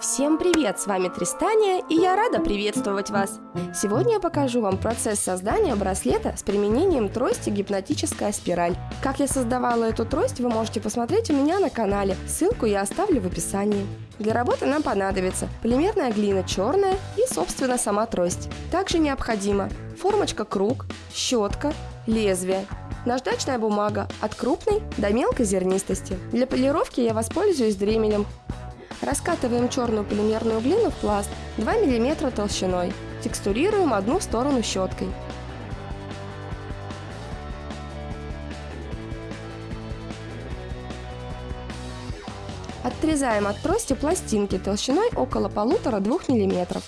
Всем привет! С вами Тристания, и я рада приветствовать вас! Сегодня я покажу вам процесс создания браслета с применением трости гипнотическая спираль. Как я создавала эту трость, вы можете посмотреть у меня на канале, ссылку я оставлю в описании. Для работы нам понадобится полимерная глина черная и, собственно, сама трость. Также необходимо формочка круг, щетка, лезвие, наждачная бумага от крупной до мелкой зернистости. Для полировки я воспользуюсь дремелем Раскатываем черную полимерную глину в пласт 2 мм толщиной. Текстурируем одну сторону щеткой. Отрезаем от трости пластинки толщиной около 1,5-2 мм.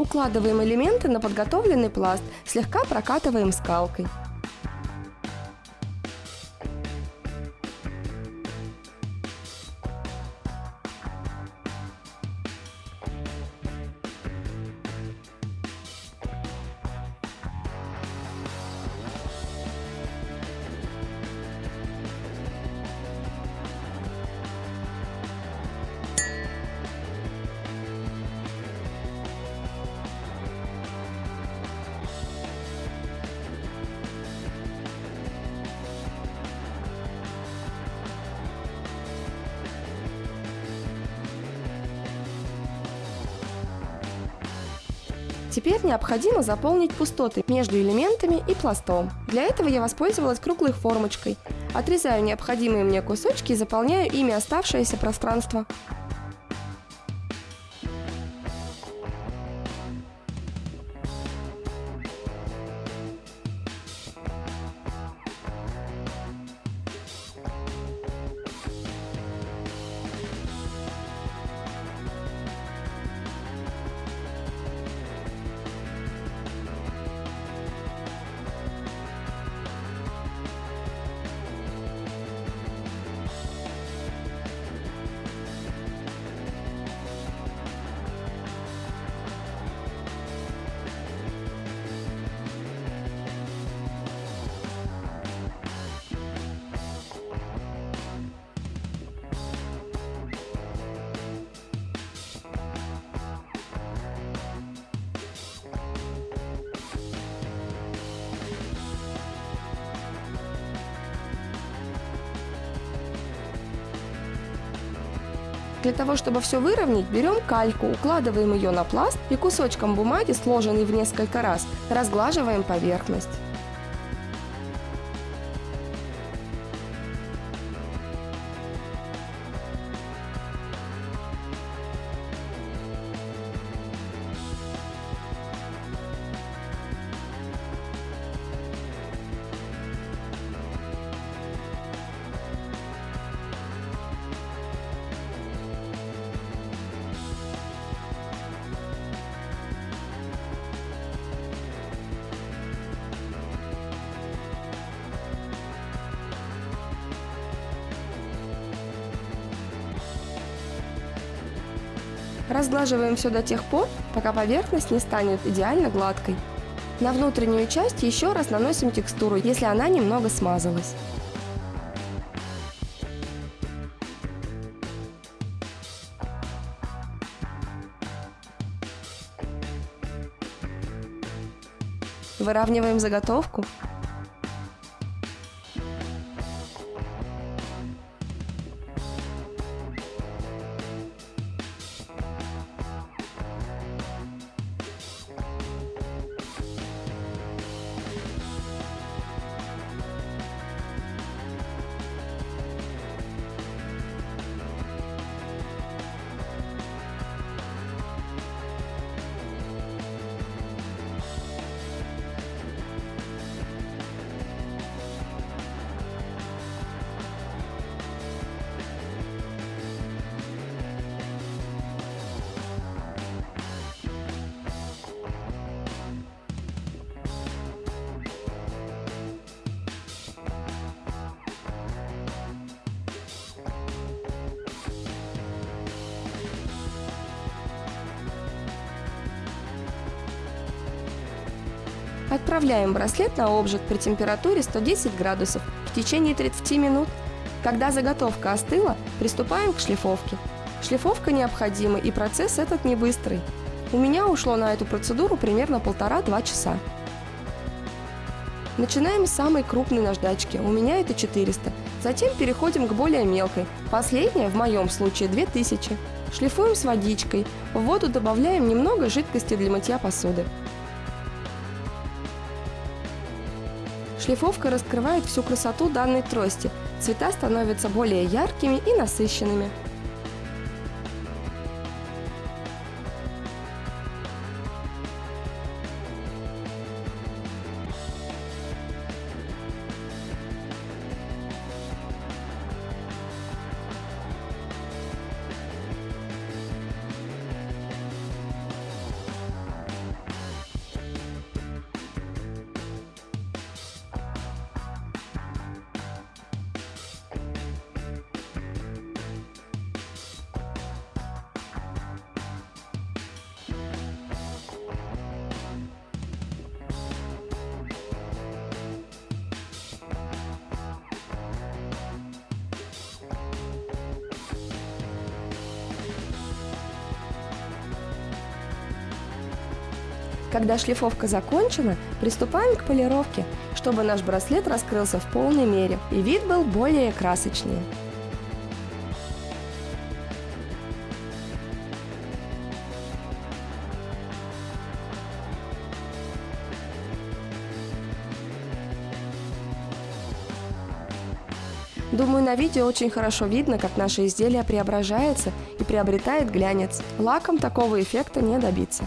Укладываем элементы на подготовленный пласт, слегка прокатываем скалкой. Теперь необходимо заполнить пустоты между элементами и пластом. Для этого я воспользовалась круглой формочкой. Отрезаю необходимые мне кусочки и заполняю ими оставшееся пространство. Для того, чтобы все выровнять, берем кальку, укладываем ее на пласт и кусочком бумаги, сложенный в несколько раз, разглаживаем поверхность. Разглаживаем все до тех пор, пока поверхность не станет идеально гладкой. На внутреннюю часть еще раз наносим текстуру, если она немного смазалась. Выравниваем заготовку Отправляем браслет на обжиг при температуре 110 градусов в течение 30 минут. Когда заготовка остыла, приступаем к шлифовке. Шлифовка необходима и процесс этот не быстрый. У меня ушло на эту процедуру примерно полтора-два часа. Начинаем с самой крупной наждачки, у меня это 400. Затем переходим к более мелкой, последняя в моем случае 2000. Шлифуем с водичкой, в воду добавляем немного жидкости для мытья посуды. Шлифовка раскрывает всю красоту данной трости, цвета становятся более яркими и насыщенными. Когда шлифовка закончена, приступаем к полировке, чтобы наш браслет раскрылся в полной мере и вид был более красочнее. Думаю, на видео очень хорошо видно, как наше изделие преображается и приобретает глянец. Лаком такого эффекта не добиться.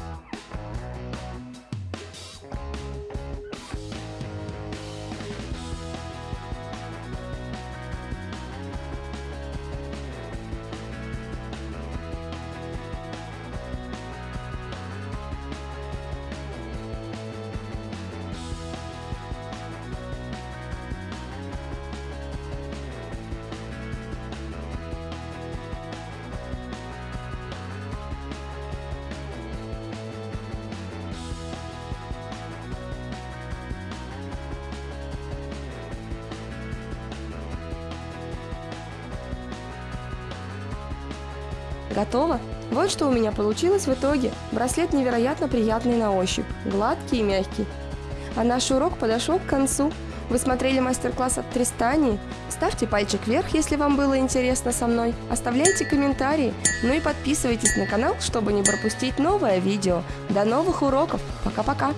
Готово? Вот что у меня получилось в итоге. Браслет невероятно приятный на ощупь, гладкий и мягкий. А наш урок подошел к концу. Вы смотрели мастер-класс от Тристании? Ставьте пальчик вверх, если вам было интересно со мной. Оставляйте комментарии. Ну и подписывайтесь на канал, чтобы не пропустить новое видео. До новых уроков. Пока-пока.